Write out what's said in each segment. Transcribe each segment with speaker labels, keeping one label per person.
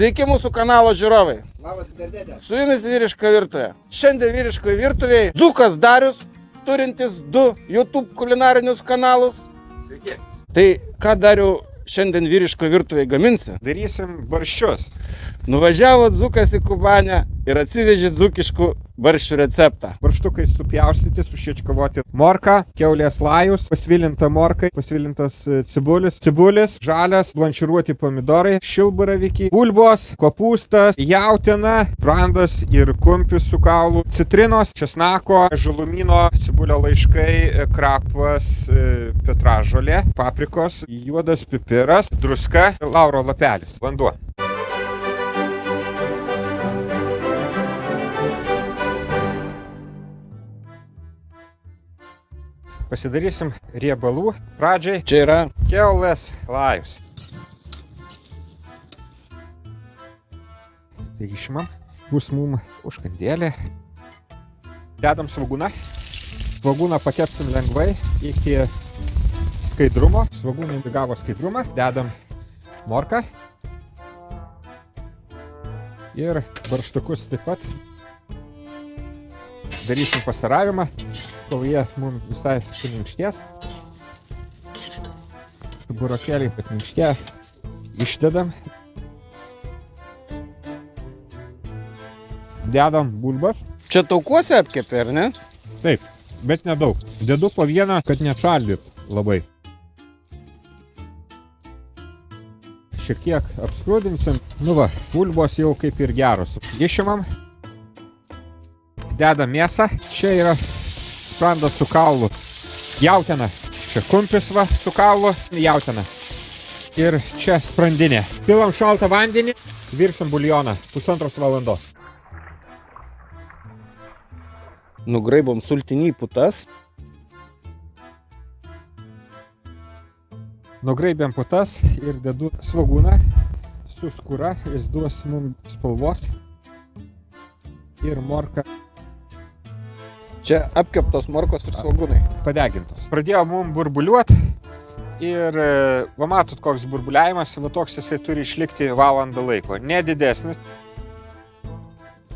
Speaker 1: Sveiki mūsų kanalo žiūrovai.
Speaker 2: Labas, dėdėtė.
Speaker 1: Su jumis vyriška virtuvė. Šiandien vyriškoje virtuvėje Dzukas Darius, turintis du YouTube kulinarinius kanalus.
Speaker 2: Sveiki.
Speaker 1: Tai ką Dariu šiandien vyriškoje virtuvėje gaminsi?
Speaker 2: Darysim barščius.
Speaker 1: Nuvažiavo Dzukas į Kubanę ir atsivežė dzukiškų barščių receptą.
Speaker 2: Barštukai supjaustyti, sušiečkavoti morką, keulės lajus, pasvilinta morka, pasvilintas e, cibulis, cibulis, žalias, blanširuoti pomidorai, šilbaravykiai, bulbos, kopūstas, jautina, brandas ir kumpis su kaulu, citrinos, česnako, žalumino, cibulio laiškai, e, krapas, e, petražolė, paprikos, juodas pipiras, druska, lauro lapelis, vanduo. Pasidarysim riebalų pradžiai
Speaker 1: Čia yra
Speaker 2: keulės lajus. Tai išimam, bus mum užkandėlė. Dedam svagūną. Svagūną pakepsim lengvai iki skaidrumo. Svagūnai įgavo skaidrumą. Dedam morką. Ir barštukus taip pat. Darysim pastaravimą, jie mums visai suminkštės burokėliai patminkštė, išdedam. Dedam bulbas.
Speaker 1: Čia taukuose apkepė, ar ne?
Speaker 2: Taip, bet nedaug. Dedu po vieną, kad nečaldyt labai. Šiek tiek apskrudinsim. Nu va, bulbos jau kaip ir geros. Išimam. Dedam mėsą. Čia yra sprandas su kaulu. Jautiena. Čia kumpis va su kaulu. Jautiena. Ir čia sprandinė. Pilam šaltą vandenį. Virsim buljoną. Pusantros valandos.
Speaker 1: Nugraibom sultinį putas.
Speaker 2: Nugraibėm putas ir dedu svagūną su skūra, jis duos mums spalvos ir morka
Speaker 1: Čia apkeptos morkos ir svagūnai.
Speaker 2: padegintos. Pradėjo mum burbuliuot ir e, va matot koks burbuliavimas, va toks jisai turi išlikti valandą laiko, nedidesnis.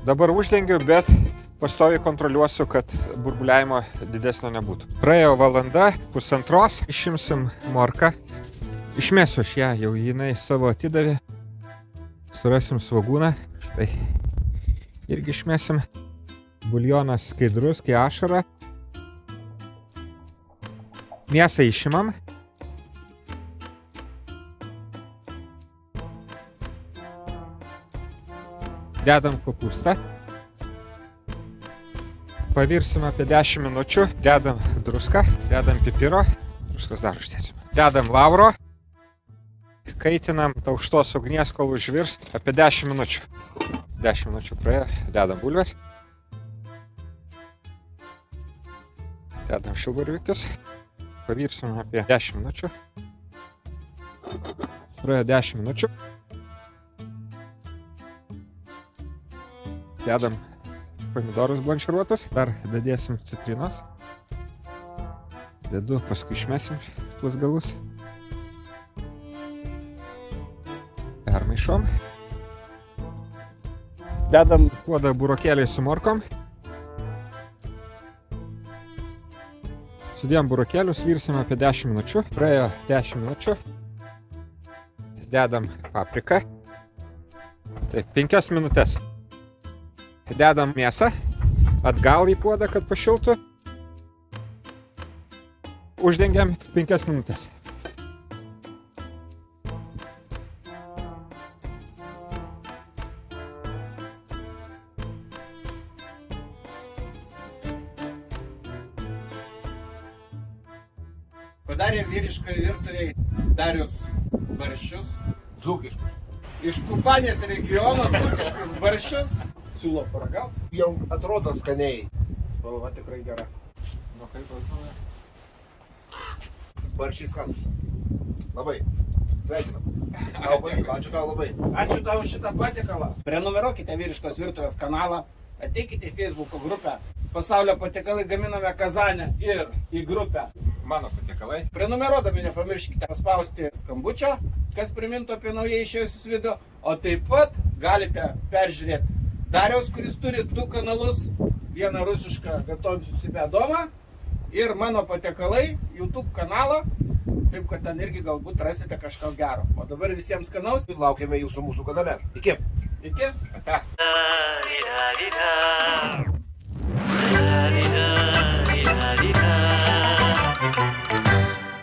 Speaker 2: Dabar uždengiu, bet pastoviai kontroliuosiu, kad burbuliavimo didesnio nebūtų. Praėjo valanda, pusantros, išimsim morką. Išmesiu aš ją, jau jinai savo atidavė. Surasim svagūną. Štai. Irgi išmesim. Buljonas skaidrus, kai ašara. Mėsą išimam. Dedam kopūstą. Pavirsim apie 10 minučių. Dedam druską, dedam pipiro. Druskos dar uždėsim. Dedam lauro. Kaitinam aukštos ugnies, kol užvirs apie 10 minučių. 10 minučių praėjo, dedam bulves. Dedam šilbarvikius. Pavirsim apie 10 minučių. Praėjo 10 minučių. Dedam pomidorus blanširuotus. Dar dadėsim citrinos. Dedu, paskui išmesim tuos galus. Permaišom.
Speaker 1: Dedam
Speaker 2: Puodą burokėliai su morkom. Sudėjom burokėlius, virsim apie 10 minučių. Praėjo 10 minučių. Dedam papriką. Taip, 5 minutės. Dedam mėsą. Atgal į puodą, kad pašiltų. Uždengiam 5 minutės.
Speaker 1: Padarė vyriškoje virtuvėje Darius barščius.
Speaker 3: Dzūkiškus.
Speaker 1: Iš Kubanės regiono dzukiškus barščius. Siūlo paragauti.
Speaker 3: Jau atrodo skaniai.
Speaker 1: Spalva tikrai gera. Nu kaip atrodo?
Speaker 3: Baršys skanus. Labai. Sveikinam. Tau pavyko. Ačiū tau labai.
Speaker 1: Ačiū tau už šitą patiekalą. Prenumeruokite vyriškos virtuvės kanalą, ateikite į Facebook grupę. Pasaulio patiekalai gaminame Kazanę ir į grupę
Speaker 2: mano patiekalai.
Speaker 1: Prenumeruodami nepamirškite paspausti skambučio, kas primintų apie naujai išėjusius video, o taip pat galite peržiūrėti Dariaus, kuris turi du kanalus, vieną rusišką Gatovicų Sibedomą ir mano patiekalai YouTube kanalą, taip kad ten irgi galbūt rasite kažką gero. O dabar visiems kanaus.
Speaker 3: Laukiame jūsų mūsų kanale. Iki.
Speaker 1: Iki.
Speaker 4: Ata.